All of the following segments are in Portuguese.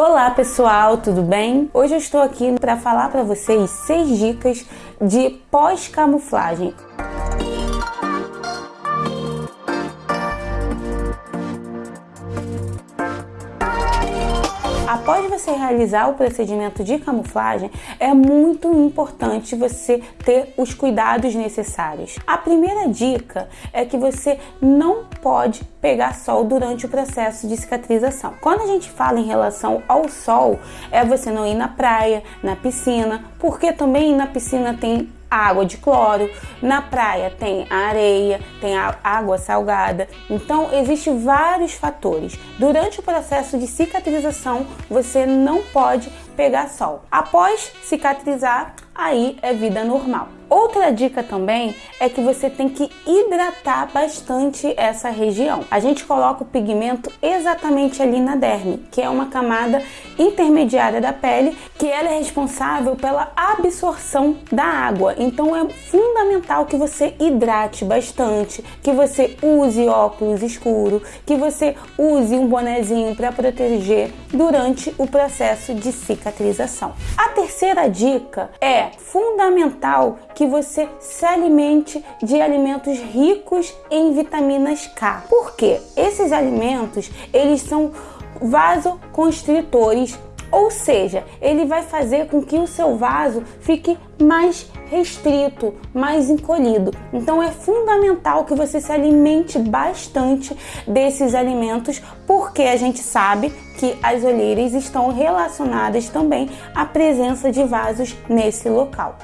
Olá pessoal, tudo bem? Hoje eu estou aqui para falar para vocês seis dicas de pós-camuflagem. Após você realizar o procedimento de camuflagem, é muito importante você ter os cuidados necessários. A primeira dica é que você não pode pegar sol durante o processo de cicatrização. Quando a gente fala em relação ao sol, é você não ir na praia, na piscina, porque também na piscina tem água de cloro, na praia tem a areia, tem a água salgada. Então, existem vários fatores. Durante o processo de cicatrização, você não pode pegar sol. Após cicatrizar, aí é vida normal. Outra dica também é que você tem que hidratar bastante essa região. A gente coloca o pigmento exatamente ali na derme, que é uma camada intermediária da pele, que ela é responsável pela absorção da água. Então é fundamental que você hidrate bastante, que você use óculos escuro, que você use um bonezinho para proteger durante o processo de cicatrização. A terceira dica é fundamental que você se alimente de alimentos ricos em vitaminas K. Por quê? Esses alimentos, eles são vasoconstritores, ou seja, ele vai fazer com que o seu vaso fique mais restrito, mais encolhido. Então é fundamental que você se alimente bastante desses alimentos, porque a gente sabe que as olheiras estão relacionadas também à presença de vasos nesse local.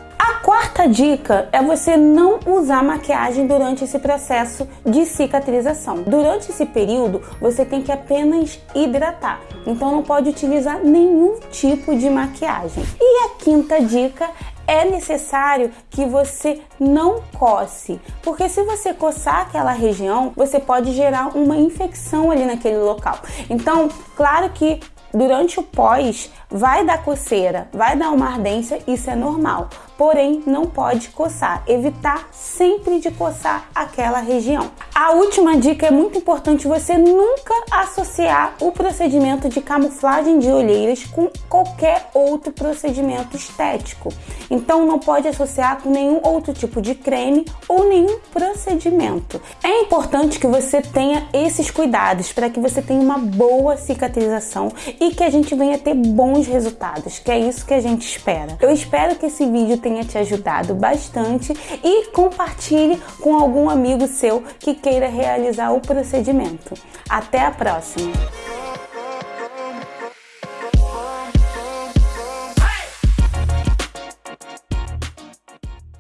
Quarta dica é você não usar maquiagem durante esse processo de cicatrização. Durante esse período, você tem que apenas hidratar. Então não pode utilizar nenhum tipo de maquiagem. E a quinta dica é necessário que você não coce, porque se você coçar aquela região, você pode gerar uma infecção ali naquele local. Então, claro que durante o pós vai dar coceira, vai dar uma ardência, isso é normal. Porém, não pode coçar, evitar sempre de coçar aquela região. A última dica é muito importante você nunca associar o procedimento de camuflagem de olheiras com qualquer outro procedimento estético. Então não pode associar com nenhum outro tipo de creme ou nenhum procedimento. É importante que você tenha esses cuidados para que você tenha uma boa cicatrização e que a gente venha ter bons resultados, que é isso que a gente espera. Eu espero que esse vídeo tenha te ajudado bastante e compartilhe com algum amigo seu que queira realizar o procedimento. Até a próxima!